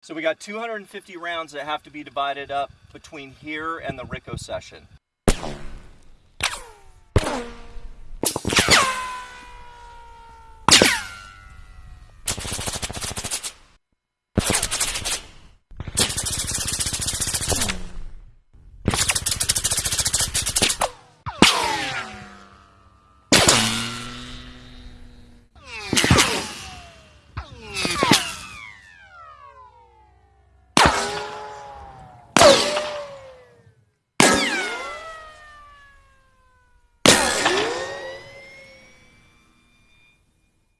So we got 250 rounds that have to be divided up between here and the Rico session.